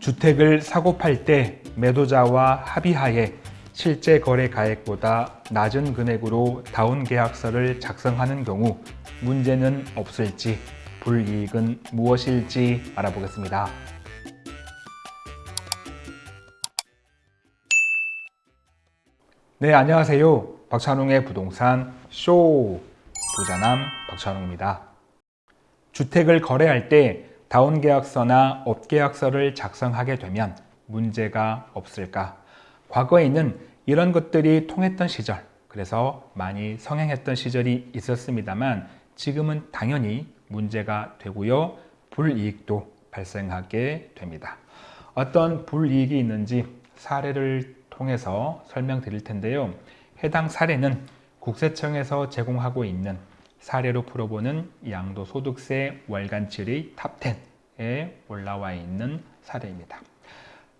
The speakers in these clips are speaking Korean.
주택을 사고 팔 때 매도자와 합의하에 실제 거래 가액보다 낮은 금액으로 다운 계약서를 작성하는 경우 문제는 없을지 불이익은 무엇일지 알아보겠습니다. 네, 안녕하세요. 박찬웅의 부동산 쇼 부자남 박찬웅입니다. 주택을 거래할 때 다운 계약서나 업 계약서를 작성하게 되면 문제가 없을까? 과거에는 이런 것들이 통했던 시절, 그래서 많이 성행했던 시절이 있었습니다만 지금은 당연히 문제가 되고요. 불이익도 발생하게 됩니다. 어떤 불이익이 있는지 사례를 통해서 설명드릴 텐데요. 해당 사례는 국세청에서 제공하고 있는 사례로 풀어보는 양도소득세 월간 질의 탑10에 올라와 있는 사례입니다.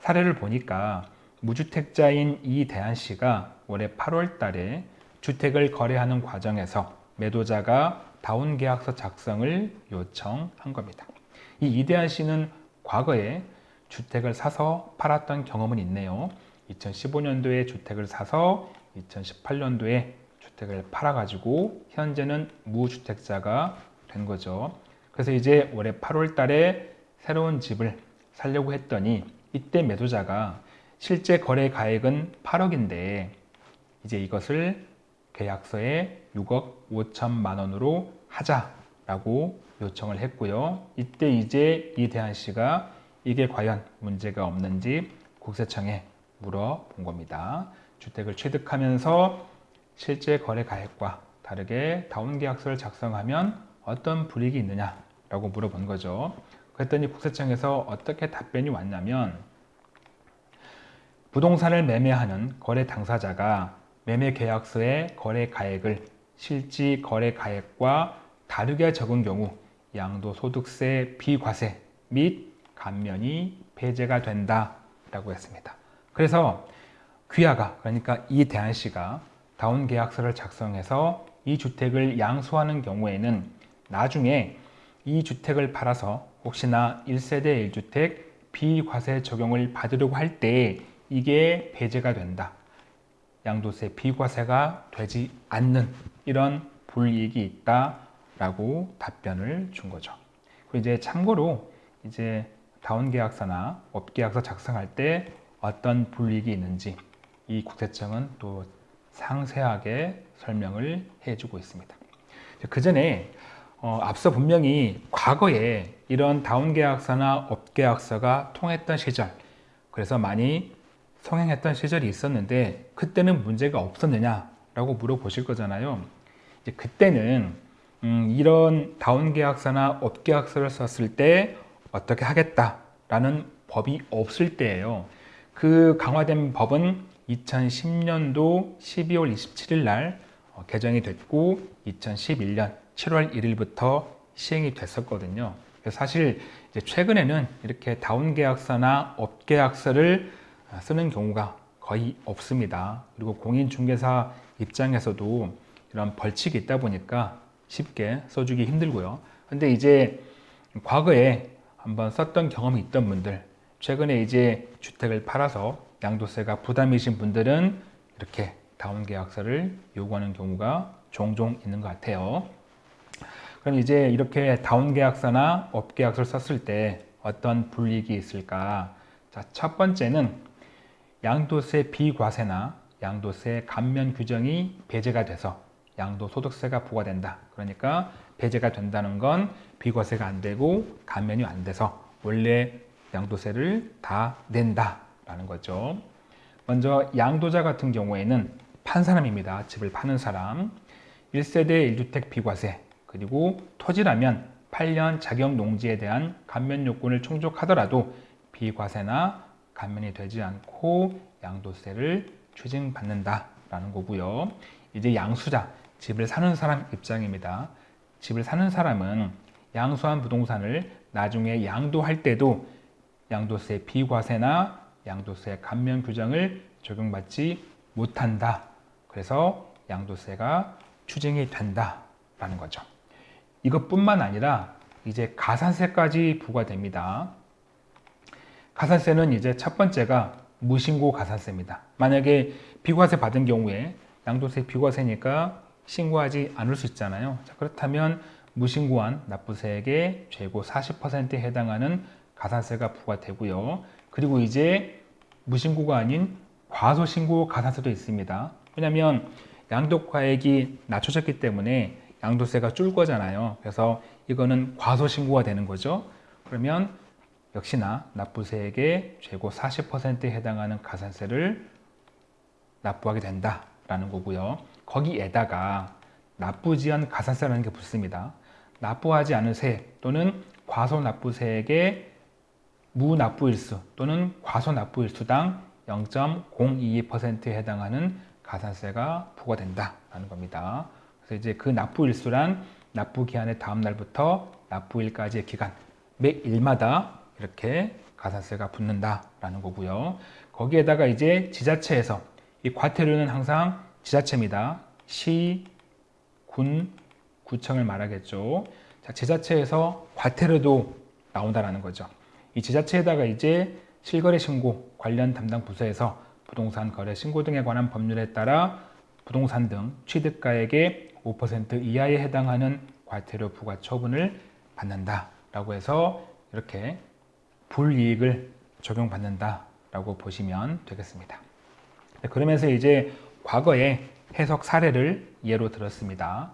사례를 보니까 무주택자인 이대한 씨가 올해 8월 달에 주택을 거래하는 과정에서 매도자가 다운 계약서 작성을 요청한 겁니다. 이 이대한 씨는 과거에 주택을 사서 팔았던 경험은 있네요. 2015년도에 주택을 사서 2018년도에 주택을 팔아가지고 현재는 무주택자가 된 거죠. 그래서 이제 올해 8월 달에 새로운 집을 살려고 했더니 이때 매도자가 실제 거래 가액은 8억인데 이제 이것을 계약서에 6억 5천만 원으로 하자라고 요청을 했고요. 이때 이제 이대한 씨가 이게 과연 문제가 없는지 국세청에 물어본 겁니다. 주택을 취득하면서 실제 거래 가액과 다르게 다운 계약서를 작성하면 어떤 불이익이 있느냐 라고 물어본 거죠. 그랬더니 국세청에서 어떻게 답변이 왔냐면 부동산을 매매하는 거래 당사자가 매매 계약서의 거래 가액을 실지 거래 가액과 다르게 적은 경우 양도소득세 비과세 및 감면이 배제가 된다 라고 했습니다. 그래서 귀하가 그러니까 이 대한 씨가 다운 계약서를 작성해서 이 주택을 양수하는 경우에는 나중에 이 주택을 팔아서 혹시나 1세대 1주택 비과세 적용을 받으려고 할 때 이게 배제가 된다. 양도세 비과세가 되지 않는 이런 불이익이 있다라고 답변을 준 거죠. 그리고 이제 참고로 이제 다운 계약서나 업 계약서 작성할 때 어떤 불이익이 있는지 이 국세청은 또 상세하게 설명을 해주고 있습니다. 그 전에 어, 앞서 분명히 과거에 이런 다운계약서나 업계약서가 통했던 시절 그래서 많이 성행했던 시절이 있었는데 그때는 문제가 없었느냐 라고 물어보실 거잖아요. 이제 그때는 음, 이런 다운계약서나 업계약서를 썼을 때 어떻게 하겠다 라는 법이 없을 때예요. 그 강화된 법은 2010년도 12월 27일 날 어, 개정이 됐고 2011년 7월 1일부터 시행이 됐었거든요. 사실 최근에는 이렇게 다운 계약서나 업 계약서를 어, 쓰는 경우가 거의 없습니다. 그리고 공인중개사 입장에서도 이런 벌칙이 있다 보니까 쉽게 써주기 힘들고요. 근데 이제 과거에 한번 썼던 경험이 있던 분들 최근에 이제 주택을 팔아서 양도세가 부담이신 분들은 이렇게 다운 계약서를 요구하는 경우가 종종 있는 것 같아요. 그럼 이제 이렇게 다운 계약서나 업 계약서를 썼을 때 어떤 불이익이 있을까? 자, 첫 번째는 양도세 비과세나 양도세 감면 규정이 배제가 돼서 양도소득세가 부과된다. 그러니까 배제가 된다는 건 비과세가 안 되고 감면이 안 돼서 원래 양도세를 다 낸다. 라는 거죠. 먼저 양도자 같은 경우에는 판 사람입니다. 집을 파는 사람. 1세대 1주택 비과세 그리고 토지라면 8년 자격 농지에 대한 감면 요건을 충족하더라도 비과세나 감면이 되지 않고 양도세를 추징받는다 라는 거고요. 이제 양수자, 집을 사는 사람 입장입니다. 집을 사는 사람은 양수한 부동산을 나중에 양도할 때도 양도세 비과세나 양도세 감면 규정을 적용받지 못한다. 그래서 양도세가 추징이 된다라는 거죠. 이것뿐만 아니라 이제 가산세까지 부과됩니다. 가산세는 이제 첫 번째가 무신고 가산세입니다. 만약에 비과세 받은 경우에 양도세 비과세니까 신고하지 않을 수 있잖아요. 자, 그렇다면 무신고한 납부세액의 최고 40%에 해당하는 가산세가 부과되고요. 그리고 이제 무신고가 아닌 과소신고 가산세도 있습니다. 왜냐하면 양도과액이 낮춰졌기 때문에 양도세가 줄 거잖아요. 그래서 이거는 과소신고가 되는 거죠. 그러면 역시나 납부세액의 최고 40%에 해당하는 가산세를 납부하게 된다라는 거고요. 거기에다가 납부지연 가산세라는 게 붙습니다. 납부하지 않은 세액 또는 과소납부세액의 무납부일수 또는 과소납부일수당 0.022%에 해당하는 가산세가 부과된다라는 겁니다. 그래서 이제 그 납부일수란 납부기한의 다음 날부터 납부일까지의 기간 매 일마다 이렇게 가산세가 붙는다라는 거고요. 거기에다가 이제 지자체에서 이 과태료는 항상 지자체입니다. 시, 군, 구청을 말하겠죠. 자, 지자체에서 과태료도 나온다라는 거죠. 이 지자체에다가 이제 실거래 신고 관련 담당 부서에서 부동산 거래 신고 등에 관한 법률에 따라 부동산 등 취득가액의 5% 이하에 해당하는 과태료 부과 처분을 받는다라고 해서 이렇게 불이익을 적용받는다라고 보시면 되겠습니다. 네, 그러면서 이제 과거의 해석 사례를 예로 들었습니다.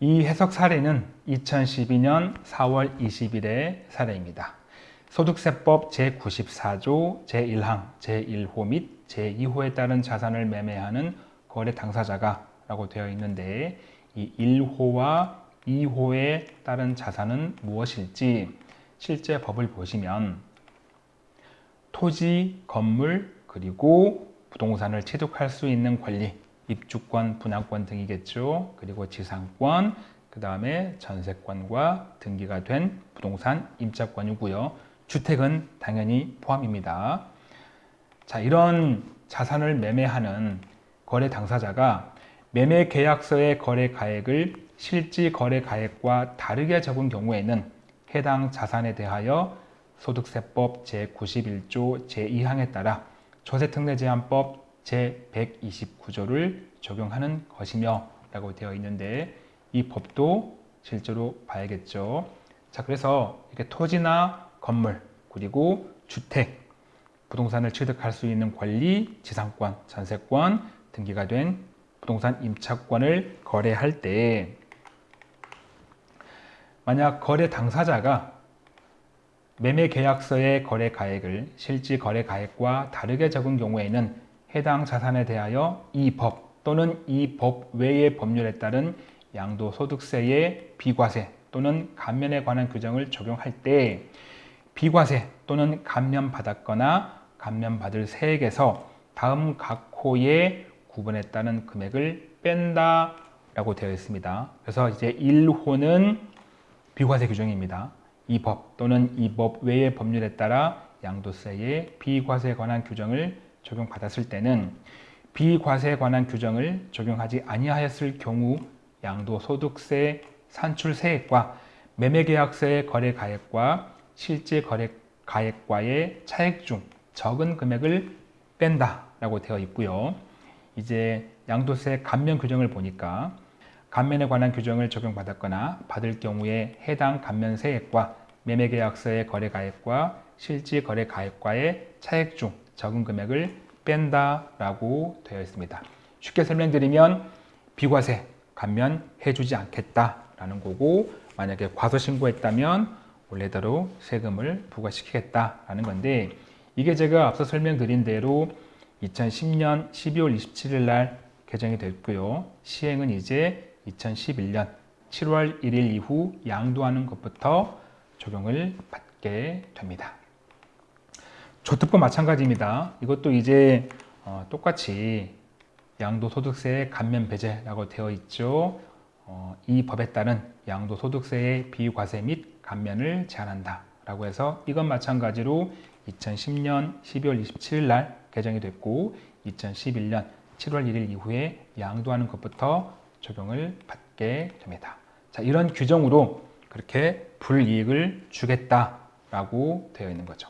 이 해석 사례는 2012년 4월 20일의 사례입니다. 소득세법 제94조 제1항 제1호 및 제2호에 따른 자산을 매매하는 거래 당사자가 라고 되어 있는데 이 1호와 2호에 따른 자산은 무엇일지 실제 법을 보시면 토지, 건물, 그리고 부동산을 취득할 수 있는 권리, 입주권, 분양권 등이겠죠. 그리고 지상권, 그 다음에 전세권과 등기가 된 부동산 임차권이고요. 주택은 당연히 포함입니다. 자, 이런 자산을 매매하는 거래 당사자가 매매 계약서의 거래 가액을 실지 거래 가액과 다르게 적은 경우에는 해당 자산에 대하여 소득세법 제91조 제2항에 따라 조세특례제한법 제129조를 적용하는 것이며 라고 되어 있는데 이 법도 실제로 봐야겠죠. 자, 그래서 이렇게 토지나 건물, 그리고 주택, 부동산을 취득할 수 있는 권리, 지상권, 전세권, 등기가 된 부동산 임차권을 거래할 때 만약 거래 당사자가 매매 계약서의 거래 가액을 실지 거래 가액과 다르게 적은 경우에는 해당 자산에 대하여 이 법 또는 이 법 외의 법률에 따른 양도소득세의 비과세 또는 감면에 관한 규정을 적용할 때 비과세 또는 감면받았거나 감면받을 세액에서 다음 각 호의 구분에 따른 금액을 뺀다 라고 되어 있습니다. 그래서 이제 1호는 비과세 규정입니다. 이 법 또는 이 법 외의 법률에 따라 양도세의 비과세에 관한 규정을 적용받았을 때는 비과세에 관한 규정을 적용하지 아니하였을 경우 양도소득세 산출세액과 매매계약서의 거래가액과 실제 거래 가액과의 차액 중 적은 금액을 뺀다 라고 되어 있고요. 이제 양도세 감면 규정을 보니까 감면에 관한 규정을 적용받았거나 받을 경우에 해당 감면 세액과 매매계약서의 거래가액과 실제 거래가액과의 차액 중 적은 금액을 뺀다 라고 되어 있습니다. 쉽게 설명드리면 비과세 감면해주지 않겠다 라는 거고 만약에 과소신고했다면 원래대로 세금을 부과시키겠다라는 건데 이게 제가 앞서 설명드린 대로 2010년 12월 27일 날 개정이 됐고요. 시행은 이제 2011년 7월 1일 이후 양도하는 것부터 적용을 받게 됩니다. 조특법 마찬가지입니다. 이것도 이제 어, 똑같이 양도소득세 감면 배제라고 되어 있죠. 어, 이 법에 따른 양도소득세의 비과세 및 감면을 제한한다 라고 해서 이건 마찬가지로 2010년 12월 27일 날 개정이 됐고 2011년 7월 1일 이후에 양도하는 것부터 적용을 받게 됩니다. 자, 이런 규정으로 그렇게 불이익을 주겠다라고 되어 있는 거죠.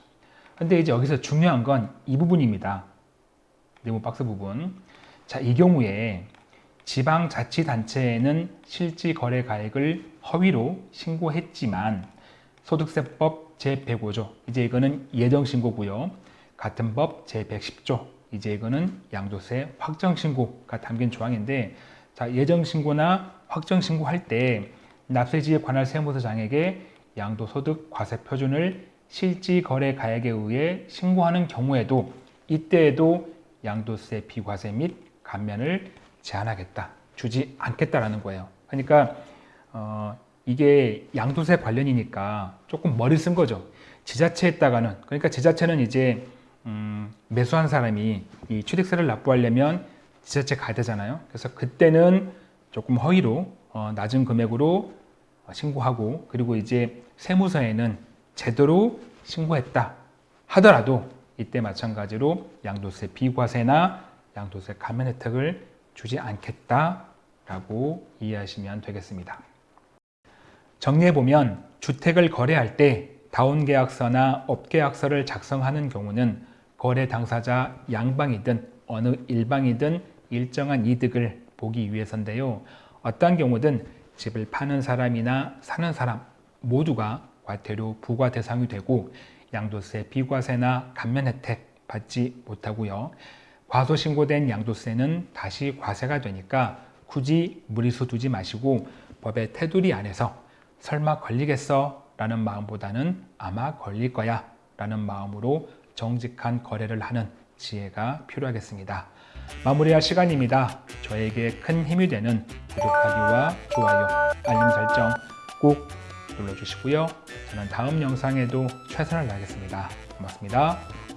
근데 이제 여기서 중요한 건 이 부분입니다. 네모 박스 부분. 자, 이 경우에 지방자치단체에는 실지 거래 가액을 허위로 신고했지만 소득세법 제105조 이제 이거는 예정 신고고요. 같은 법 제110조 이제 이거는 양도세 확정 신고가 담긴 조항인데 자, 예정 신고나 확정 신고할 때 납세지에 관할 세무서장에게 양도소득 과세 표준을 실지 거래 가액에 의해 신고하는 경우에도 이때에도 양도세 비과세 및 감면을 제한하겠다, 주지 않겠다라는 거예요. 그러니까 어, 이게 양도세 관련이니까 조금 머리 쓴 거죠. 지자체에다가는 그러니까 지자체는 이제 음, 매수한 사람이 이 취득세를 납부하려면 지자체 가야 되잖아요. 그래서 그때는 조금 허위로 어, 낮은 금액으로 신고하고 그리고 이제 세무서에는 제대로 신고했다 하더라도 이때 마찬가지로 양도세 비과세나 양도세 감면 혜택을 주지 않겠다라고 이해하시면 되겠습니다. 정리해보면 주택을 거래할 때 다운계약서나 업계약서를 작성하는 경우는 거래 당사자 양방이든 어느 일방이든 일정한 이득을 보기 위해서인데요. 어떠한 경우든 집을 파는 사람이나 사는 사람 모두가 과태료 부과 대상이 되고 양도세 비과세나 감면 혜택 받지 못하고요. 과소 신고된 양도세는 다시 과세가 되니까 굳이 무리수 두지 마시고 법의 테두리 안에서 설마 걸리겠어? 라는 마음보다는 아마 걸릴 거야 라는 마음으로 정직한 거래를 하는 지혜가 필요하겠습니다. 마무리할 시간입니다. 저에게 큰 힘이 되는 구독하기와 좋아요, 알림 설정 꼭 눌러주시고요. 저는 다음 영상에도 최선을 다하겠습니다. 고맙습니다.